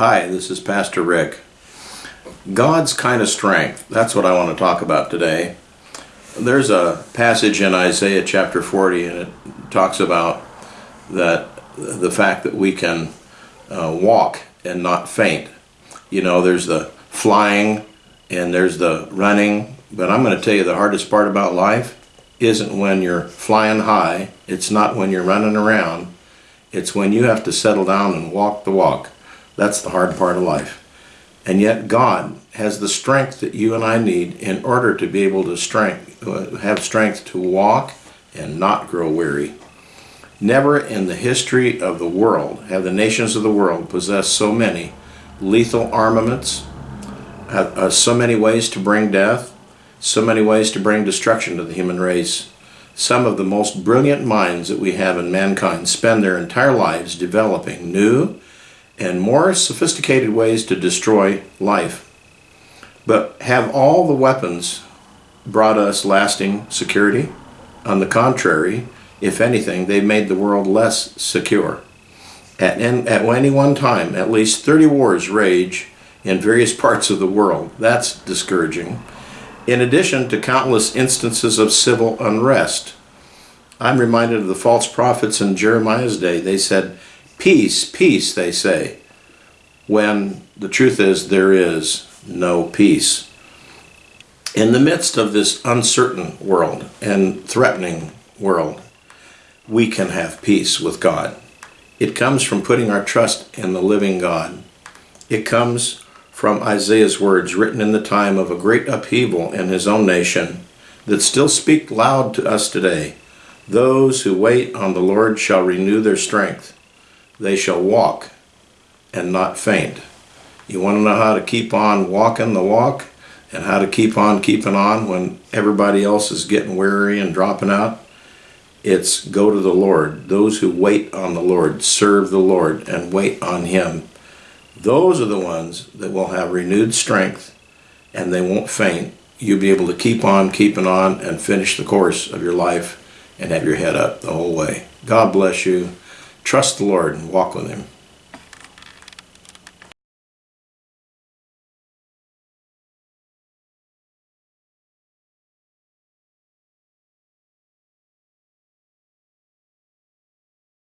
Hi, this is Pastor Rick. God's kind of strength. That's what I want to talk about today. There's a passage in Isaiah chapter 40, and it talks about that the fact that we can uh, walk and not faint. You know, there's the flying and there's the running, but I'm going to tell you the hardest part about life isn't when you're flying high, it's not when you're running around, it's when you have to settle down and walk the walk. That's the hard part of life. And yet God has the strength that you and I need in order to be able to strength, uh, have strength to walk and not grow weary. Never in the history of the world have the nations of the world possessed so many lethal armaments, uh, so many ways to bring death, so many ways to bring destruction to the human race. Some of the most brilliant minds that we have in mankind spend their entire lives developing new and more sophisticated ways to destroy life. But have all the weapons brought us lasting security? On the contrary, if anything, they've made the world less secure. At, at any one time, at least 30 wars rage in various parts of the world. That's discouraging. In addition to countless instances of civil unrest. I'm reminded of the false prophets in Jeremiah's day. They said, Peace, peace, they say, when the truth is there is no peace. In the midst of this uncertain world and threatening world, we can have peace with God. It comes from putting our trust in the living God. It comes from Isaiah's words written in the time of a great upheaval in his own nation that still speak loud to us today. Those who wait on the Lord shall renew their strength. They shall walk and not faint. You want to know how to keep on walking the walk and how to keep on keeping on when everybody else is getting weary and dropping out? It's go to the Lord. Those who wait on the Lord, serve the Lord, and wait on Him. Those are the ones that will have renewed strength and they won't faint. You'll be able to keep on keeping on and finish the course of your life and have your head up the whole way. God bless you. Trust the Lord and walk with Him.